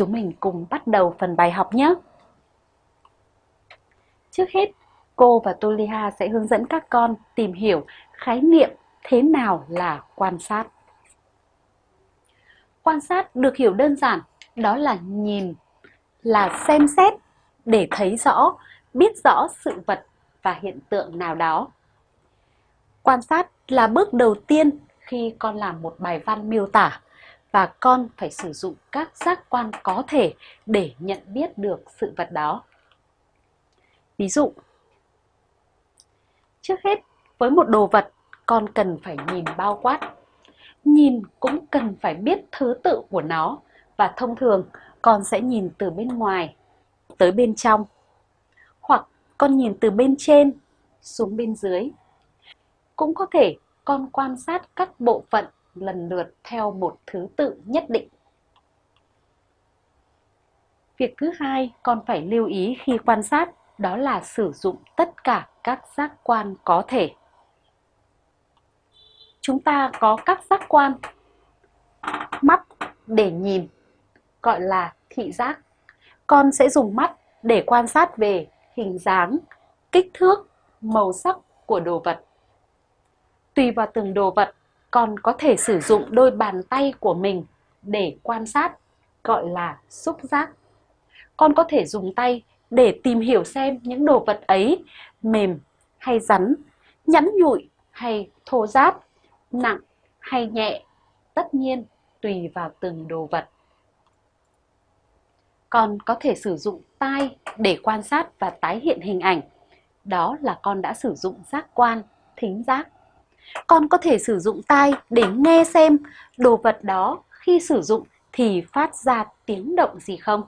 Chúng mình cùng bắt đầu phần bài học nhé! Trước hết, cô và Tuliha sẽ hướng dẫn các con tìm hiểu khái niệm thế nào là quan sát. Quan sát được hiểu đơn giản, đó là nhìn, là xem xét để thấy rõ, biết rõ sự vật và hiện tượng nào đó. Quan sát là bước đầu tiên khi con làm một bài văn miêu tả và con phải sử dụng các giác quan có thể để nhận biết được sự vật đó. Ví dụ, trước hết với một đồ vật con cần phải nhìn bao quát. Nhìn cũng cần phải biết thứ tự của nó và thông thường con sẽ nhìn từ bên ngoài tới bên trong hoặc con nhìn từ bên trên xuống bên dưới. Cũng có thể con quan sát các bộ phận lần lượt theo một thứ tự nhất định. Việc thứ hai con phải lưu ý khi quan sát đó là sử dụng tất cả các giác quan có thể. Chúng ta có các giác quan mắt để nhìn, gọi là thị giác. Con sẽ dùng mắt để quan sát về hình dáng, kích thước, màu sắc của đồ vật. Tùy vào từng đồ vật, còn có thể sử dụng đôi bàn tay của mình để quan sát, gọi là xúc giác. Con có thể dùng tay để tìm hiểu xem những đồ vật ấy mềm hay rắn, nhẵn nhụi hay thô ráp, nặng hay nhẹ, tất nhiên tùy vào từng đồ vật. Con có thể sử dụng tai để quan sát và tái hiện hình ảnh. Đó là con đã sử dụng giác quan, thính giác. Con có thể sử dụng tai để nghe xem đồ vật đó khi sử dụng thì phát ra tiếng động gì không.